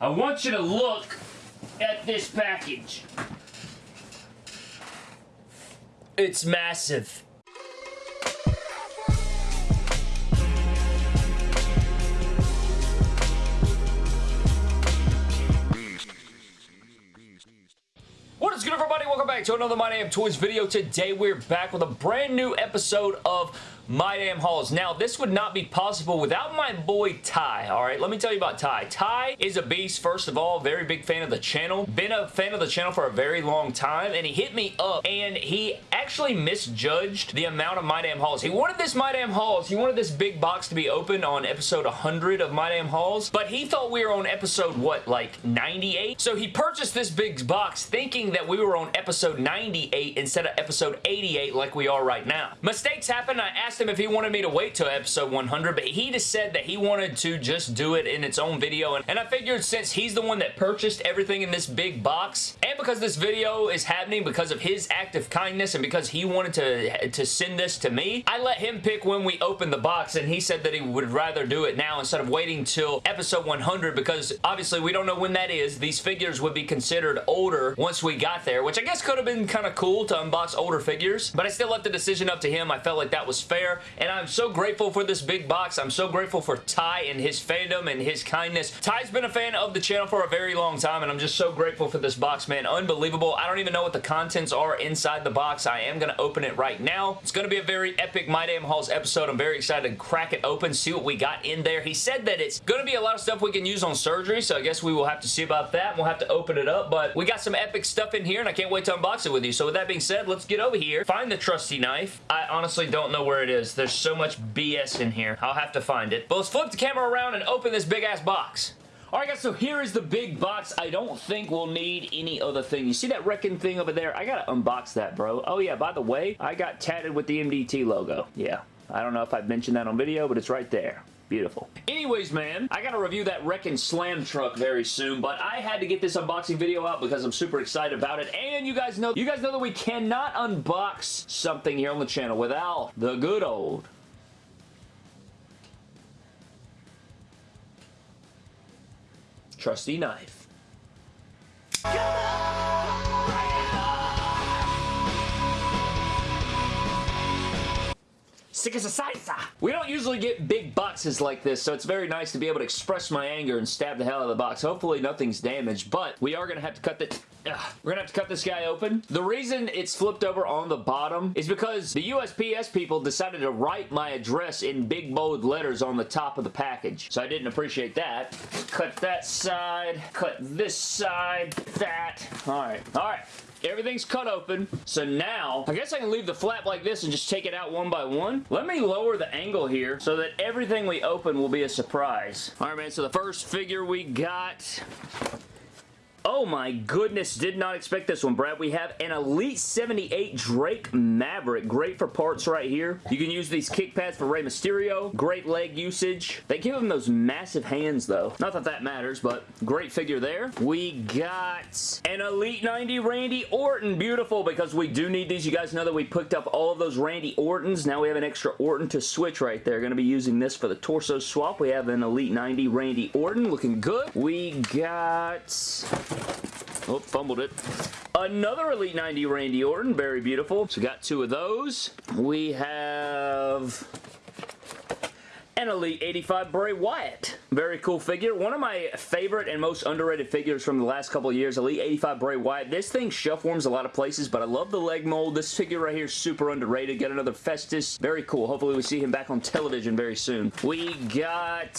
I want you to look at this package. It's massive. What is good everybody? Welcome back to another My Damn Toys video. Today we're back with a brand new episode of My Damn Hauls. Now this would not be possible without my boy Ty, alright? Let me tell you about Ty. Ty is a beast, first of all. Very big fan of the channel. Been a fan of the channel for a very long time and he hit me up and he actually misjudged the amount of My Damn Hauls. He wanted this My Damn Hauls, he wanted this big box to be opened on episode 100 of My Damn Hauls, but he thought we were on episode, what, like 98? So he purchased this big box thinking that we were on episode 98 instead of episode 88 like we are right now. Mistakes happen. I asked him if he wanted me to wait till episode 100, but he just said that he wanted to just do it in its own video, and, and I figured since he's the one that purchased everything in this big box, because this video is happening because of his act of kindness and because he wanted to, to send this to me, I let him pick when we open the box, and he said that he would rather do it now instead of waiting till episode 100 because obviously we don't know when that is. These figures would be considered older once we got there, which I guess could have been kind of cool to unbox older figures, but I still left the decision up to him. I felt like that was fair, and I'm so grateful for this big box. I'm so grateful for Ty and his fandom and his kindness. Ty's been a fan of the channel for a very long time, and I'm just so grateful for this box, man. Unbelievable. I don't even know what the contents are inside the box. I am going to open it right now. It's going to be a very epic My Damn Hauls episode. I'm very excited to crack it open, see what we got in there. He said that it's going to be a lot of stuff we can use on surgery, so I guess we will have to see about that. We'll have to open it up, but we got some epic stuff in here, and I can't wait to unbox it with you. So with that being said, let's get over here, find the trusty knife. I honestly don't know where it is. There's so much BS in here. I'll have to find it. But let's flip the camera around and open this big-ass box. Alright guys, so here is the big box. I don't think we'll need any other thing. You see that wrecking thing over there? I gotta unbox that, bro. Oh yeah, by the way, I got tatted with the MDT logo. Yeah, I don't know if I've mentioned that on video, but it's right there. Beautiful. Anyways, man, I gotta review that Wrekkin' Slam truck very soon, but I had to get this unboxing video out because I'm super excited about it, and you guys know, you guys know that we cannot unbox something here on the channel without the good old trusty knife. As a salsa. We don't usually get big boxes like this, so it's very nice to be able to express my anger and stab the hell out of the box. Hopefully nothing's damaged, but we are going to have to cut the... Ugh. We're going to have to cut this guy open. The reason it's flipped over on the bottom is because the USPS people decided to write my address in big bold letters on the top of the package. So I didn't appreciate that. Cut that side. Cut this side. That. Alright. Alright. Everything's cut open. So now, I guess I can leave the flap like this and just take it out one by one. Let me lower the angle here so that everything we open will be a surprise. All right, man, so the first figure we got Oh my goodness, did not expect this one, Brad. We have an Elite 78 Drake Maverick. Great for parts right here. You can use these kick pads for Rey Mysterio. Great leg usage. They give him those massive hands, though. Not that that matters, but great figure there. We got an Elite 90 Randy Orton. Beautiful, because we do need these. You guys know that we picked up all of those Randy Ortons. Now we have an extra Orton to switch right there. Going to be using this for the torso swap. We have an Elite 90 Randy Orton. Looking good. We got... Oh, fumbled it. Another Elite 90 Randy Orton. Very beautiful. So got two of those. We have Elite 85 Bray Wyatt. Very cool figure. One of my favorite and most underrated figures from the last couple years, Elite 85 Bray Wyatt. This thing shelf warms a lot of places, but I love the leg mold. This figure right here is super underrated. Got another Festus. Very cool. Hopefully we see him back on television very soon. We got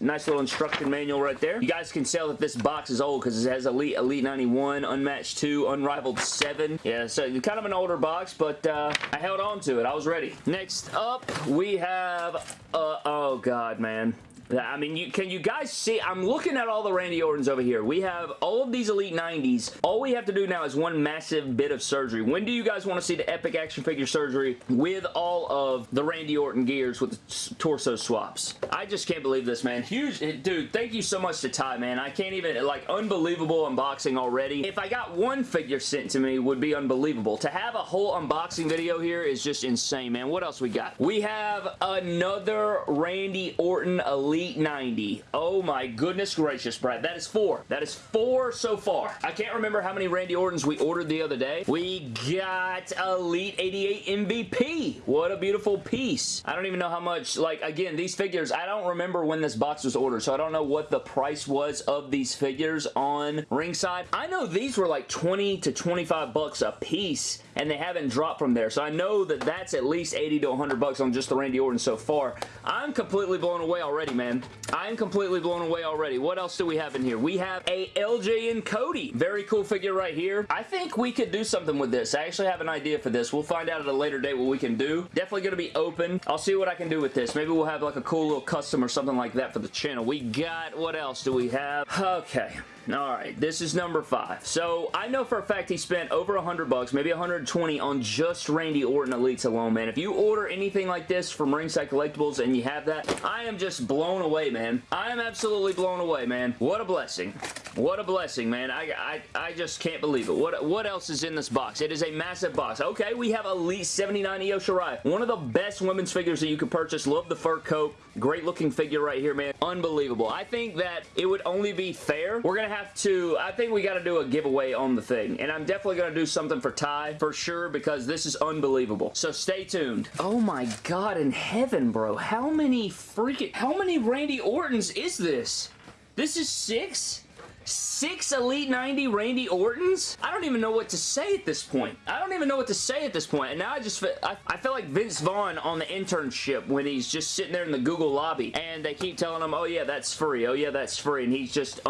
nice little instruction manual right there. You guys can tell that this box is old because it has Elite, Elite 91, Unmatched 2, Unrivaled 7. Yeah, so kind of an older box, but uh, I held on to it. I was ready. Next up, we have... Uh, oh, God, man. I mean, you, can you guys see? I'm looking at all the Randy Ortons over here. We have all of these Elite 90s. All we have to do now is one massive bit of surgery. When do you guys want to see the epic action figure surgery with all of the Randy Orton gears with the torso swaps? I just can't believe this, man. Huge, eh, dude, thank you so much to Ty, man. I can't even, like, unbelievable unboxing already. If I got one figure sent to me, would be unbelievable. To have a whole unboxing video here is just insane, man. What else we got? We have another Randy Orton Elite Elite 90. Oh my goodness gracious, Brad. That is four. That is four so far. I can't remember how many Randy Ortons we ordered the other day. We got Elite 88 MVP. What a beautiful piece. I don't even know how much, like, again, these figures, I don't remember when this box was ordered, so I don't know what the price was of these figures on Ringside. I know these were like 20 to 25 bucks a piece, and they haven't dropped from there, so I know that that's at least 80 to 100 bucks on just the Randy Orton so far. I'm completely blown away already, man and I'm completely blown away already. What else do we have in here? We have a LJ and Cody. Very cool figure right here. I think we could do something with this. I actually have an idea for this. We'll find out at a later date what we can do. Definitely going to be open. I'll see what I can do with this. Maybe we'll have like a cool little custom or something like that for the channel. We got, what else do we have? Okay. Alright, this is number five. So, I know for a fact he spent over 100 bucks, maybe 120 on just Randy Orton Elites alone, man. If you order anything like this from Ringside Collectibles and you have that, I am just blown away, man. I am absolutely blown away, man. What a blessing. What a blessing, man. I, I, I just can't believe it. What, what else is in this box? It is a massive box. Okay, we have Elite 79 Io Shirai. One of the best women's figures that you can purchase. Love the fur coat. Great looking figure right here, man. Unbelievable. I think that it would only be fair. We're going to have to, I think we got to do a giveaway on the thing. And I'm definitely going to do something for Ty for sure because this is unbelievable. So stay tuned. Oh my god in heaven, bro. How many freaking, how many Randy Ortons is this? This is six? Six Elite 90 Randy Ortons? I don't even know what to say at this point. I don't even know what to say at this point. And now I just feel, I, I feel like Vince Vaughn on the internship when he's just sitting there in the Google lobby and they keep telling him, oh yeah, that's free. Oh yeah, that's free. And he's just,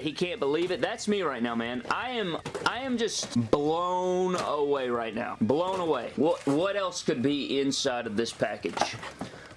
he can't believe it. That's me right now, man. I am, I am just blown away right now. Blown away. What, what else could be inside of this package?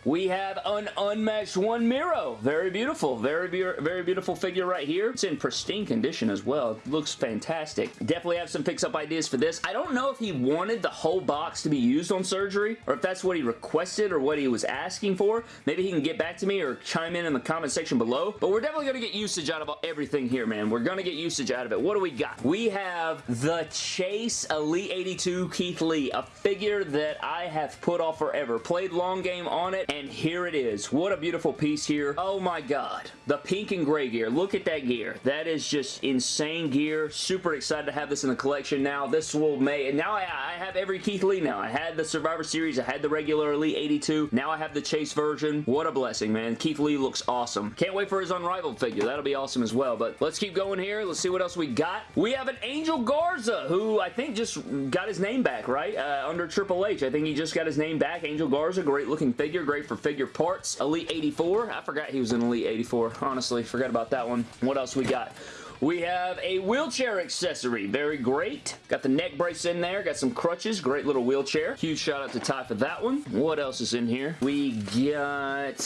We have an unmatched one Miro. Very beautiful. Very, very beautiful figure right here. It's in pristine condition as well. Looks fantastic. Definitely have some fix-up ideas for this. I don't know if he wanted the whole box to be used on surgery or if that's what he requested or what he was asking for. Maybe he can get back to me or chime in in the comment section below. But we're definitely going to get usage out of everything here, man. We're going to get usage out of it. What do we got? We have the Chase Elite 82 Keith Lee, a figure that I have put off forever. Played long game on it and here it is. What a beautiful piece here. Oh my god. The pink and gray gear. Look at that gear. That is just insane gear. Super excited to have this in the collection now. This will make... And now I, I have every Keith Lee now. I had the Survivor Series. I had the regular Elite 82. Now I have the Chase version. What a blessing, man. Keith Lee looks awesome. Can't wait for his Unrivaled figure. That'll be awesome as well. But let's keep going here. Let's see what else we got. We have an Angel Garza, who I think just got his name back, right? Uh, under Triple H. I think he just got his name back. Angel Garza, great looking figure. Great for figure parts. Elite 84. I forgot he was in Elite 84. Honestly, forgot about that one. What else we got? We have a wheelchair accessory. Very great. Got the neck brace in there. Got some crutches. Great little wheelchair. Huge shout out to Ty for that one. What else is in here? We got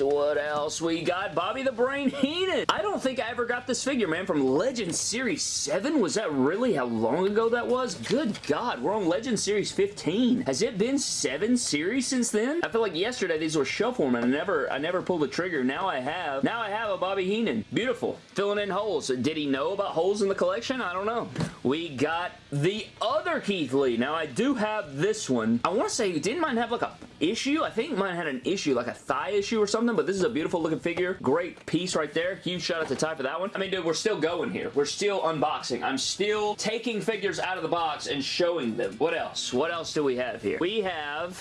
what else we got? Bobby the Brain Heenan. I don't think I ever got this figure, man, from Legend Series 7. Was that really how long ago that was? Good God, we're on Legend Series 15. Has it been seven series since then? I feel like yesterday these were shuffle and I never, I never pulled the trigger. Now I have. Now I have a Bobby Heenan. Beautiful. Filling in holes. Did he know about holes in the collection? I don't know. We got the other Keith Lee. Now I do have this one. I want to say, didn't mine have like a issue? I think mine had an issue, like a thigh issue or something but this is a beautiful looking figure. Great piece right there. Huge shout out to Ty for that one. I mean, dude, we're still going here. We're still unboxing. I'm still taking figures out of the box and showing them. What else? What else do we have here? We have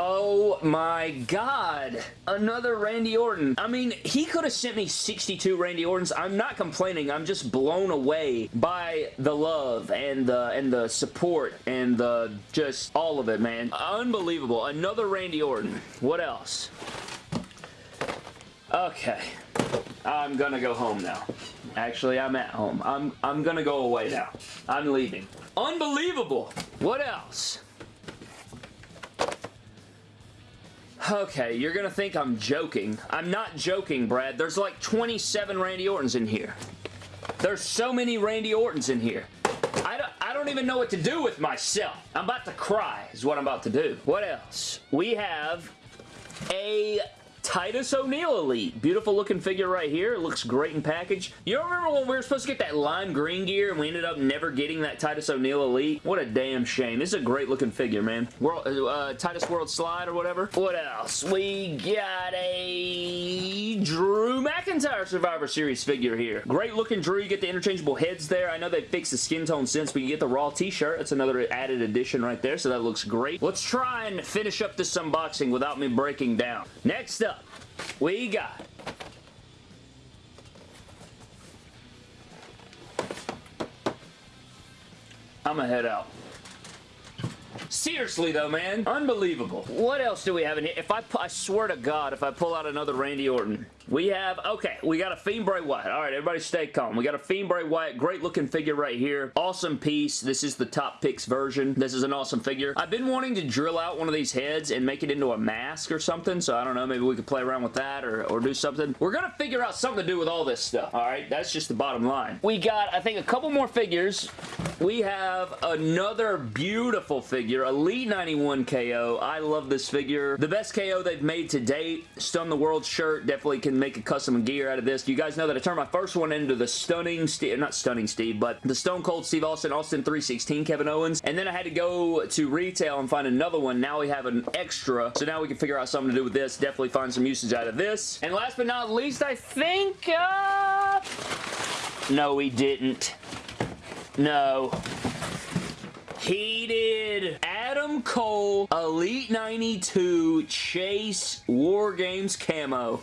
Oh my god. Another Randy Orton. I mean, he could have sent me 62 Randy Ortons. I'm not complaining. I'm just blown away by the love and the and the support and the just all of it, man. Unbelievable. Another Randy Orton. What else? Okay. I'm gonna go home now. Actually, I'm at home. I'm I'm gonna go away now. I'm leaving. Unbelievable. What else? Okay, you're gonna think I'm joking. I'm not joking, Brad. There's like 27 Randy Ortons in here. There's so many Randy Ortons in here. I don't, I don't even know what to do with myself. I'm about to cry is what I'm about to do. What else? We have a Titus O'Neil Elite. Beautiful looking figure right here. It looks great in package. You remember when we were supposed to get that lime green gear and we ended up never getting that Titus O'Neil Elite? What a damn shame. This is a great looking figure, man. World, uh, Titus Worldwide or whatever. What else? We got a Drew McIntyre Survivor Series figure here. Great looking Drew. You get the interchangeable heads there. I know they fixed the skin tone since, but you get the Raw t-shirt. That's another added addition right there, so that looks great. Let's try and finish up this unboxing without me breaking down. Next up, we got I'm gonna head out. Seriously though, man. Unbelievable. What else do we have in here? If I, I swear to God, if I pull out another Randy Orton, we have, okay, we got a Fiend Bray Wyatt. All right, everybody stay calm. We got a Fiend Bray Wyatt. Great looking figure right here. Awesome piece. This is the top picks version. This is an awesome figure. I've been wanting to drill out one of these heads and make it into a mask or something, so I don't know, maybe we could play around with that or, or do something. We're gonna figure out something to do with all this stuff, all right? That's just the bottom line. We got, I think, a couple more figures. We have another beautiful figure, Elite 91 KO. I love this figure. The best KO they've made to date. Stun the World shirt. Definitely can make a custom gear out of this. You guys know that I turned my first one into the stunning Steve, not stunning Steve, but the Stone Cold Steve Austin, Austin 316 Kevin Owens. And then I had to go to retail and find another one. Now we have an extra. So now we can figure out something to do with this. Definitely find some usage out of this. And last but not least, I think... Uh... No, he didn't. No. He did Adam Cole Elite 92 Chase War Games Camo.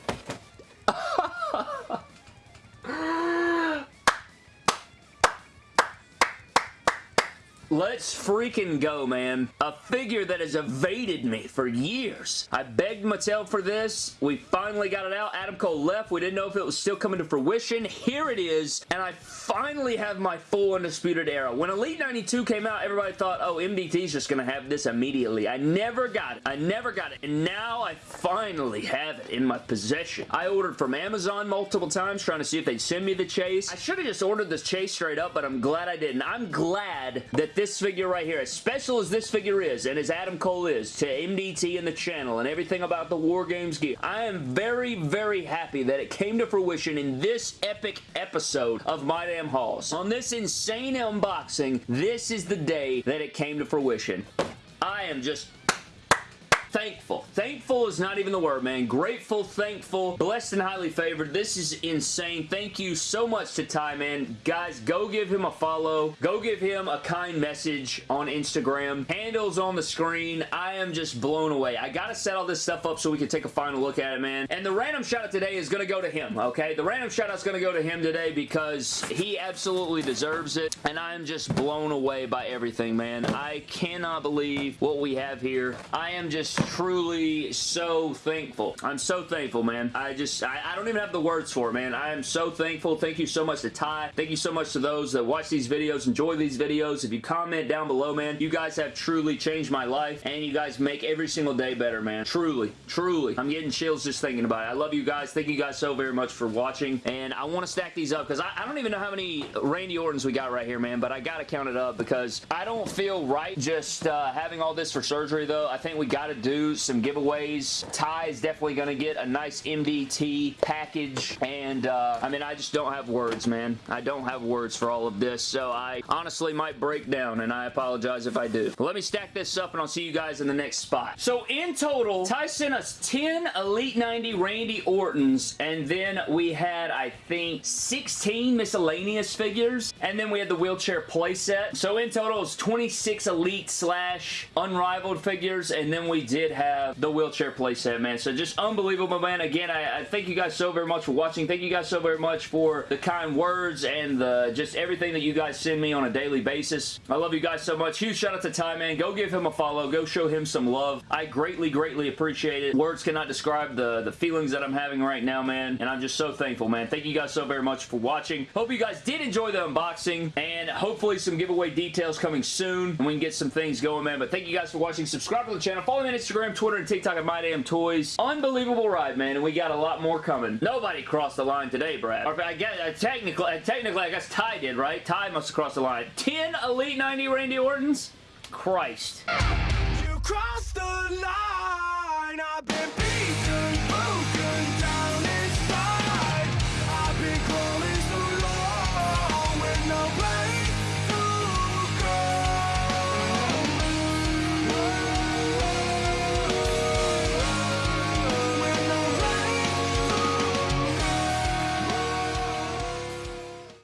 Let's freaking go, man. A figure that has evaded me for years. I begged Mattel for this. We finally got it out. Adam Cole left. We didn't know if it was still coming to fruition. Here it is, and I finally have my full Undisputed Era. When Elite 92 came out, everybody thought, oh, MDT's just going to have this immediately. I never got it. I never got it, and now I finally have it in my possession. I ordered from Amazon multiple times trying to see if they'd send me the chase. I should have just ordered this chase straight up, but I'm glad I didn't. I'm glad that this figure right here, as special as this figure is, and as Adam Cole is to MDT and the channel and everything about the War Games gear, I am very, very happy that it came to fruition in this epic episode of My Damn Hauls. On this insane unboxing, this is the day that it came to fruition. I am just thankful. Thankful is not even the word, man. Grateful, thankful, blessed and highly favored. This is insane. Thank you so much to Ty, man. Guys, go give him a follow. Go give him a kind message on Instagram. Handles on the screen. I am just blown away. I gotta set all this stuff up so we can take a final look at it, man. And the random shout out today is gonna go to him, okay? The random shout out is gonna go to him today because he absolutely deserves it. And I am just blown away by everything, man. I cannot believe what we have here. I am just truly so thankful. I'm so thankful, man. I just, I, I, don't even have the words for it, man. I am so thankful. Thank you so much to Ty. Thank you so much to those that watch these videos, enjoy these videos. If you comment down below, man, you guys have truly changed my life, and you guys make every single day better, man. Truly, truly. I'm getting chills just thinking about it. I love you guys. Thank you guys so very much for watching, and I want to stack these up, because I, I don't even know how many Randy Ortons we got right here, man, but I got to count it up, because I don't feel right just uh, having all this for surgery, though. I think we got to do some giveaways. Ty is definitely going to get a nice MDT package, and uh, I mean, I just don't have words, man. I don't have words for all of this, so I honestly might break down, and I apologize if I do. But let me stack this up, and I'll see you guys in the next spot. So in total, Ty sent us 10 Elite 90 Randy Ortons, and then we had, I think, 16 miscellaneous figures, and then we had the wheelchair playset. So in total, it's 26 Elite slash Unrivaled figures, and then we did did have the wheelchair playset, man. So just unbelievable, man. Again, I, I, thank you guys so very much for watching. Thank you guys so very much for the kind words and the just everything that you guys send me on a daily basis. I love you guys so much. Huge shout out to Ty, man. Go give him a follow. Go show him some love. I greatly, greatly appreciate it. Words cannot describe the, the feelings that I'm having right now, man. And I'm just so thankful, man. Thank you guys so very much for watching. Hope you guys did enjoy the unboxing and hopefully some giveaway details coming soon and we can get some things going, man. But thank you guys for watching. Subscribe to the channel. Follow me on Instagram Instagram, Twitter, and TikTok at My Damn Toys. Unbelievable ride, man, and we got a lot more coming. Nobody crossed the line today, Brad. Or I guess, uh, technically, uh, technically, I guess Ty did, right? Ty must have crossed the line. 10 Elite 90 Randy Ortons? Christ. You crossed the line,